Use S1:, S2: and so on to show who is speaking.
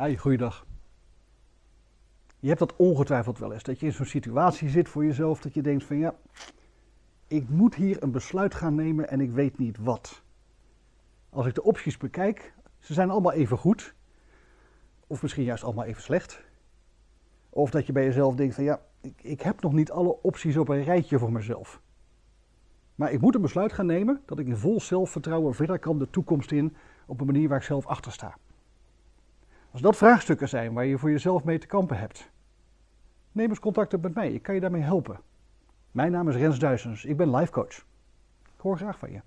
S1: Hi, goeiedag. Je hebt dat ongetwijfeld wel eens, dat je in zo'n situatie zit voor jezelf, dat je denkt van ja, ik moet hier een besluit gaan nemen en ik weet niet wat. Als ik de opties bekijk, ze zijn allemaal even goed, of misschien juist allemaal even slecht. Of dat je bij jezelf denkt van ja, ik, ik heb nog niet alle opties op een rijtje voor mezelf. Maar ik moet een besluit gaan nemen dat ik in vol zelfvertrouwen verder kan de toekomst in op een manier waar ik zelf achter sta. Als dat vraagstukken zijn waar je voor jezelf mee te kampen hebt, neem eens contact op met mij. Ik kan je daarmee helpen. Mijn naam is Rens Duisens. Ik ben life coach. Ik hoor graag van je.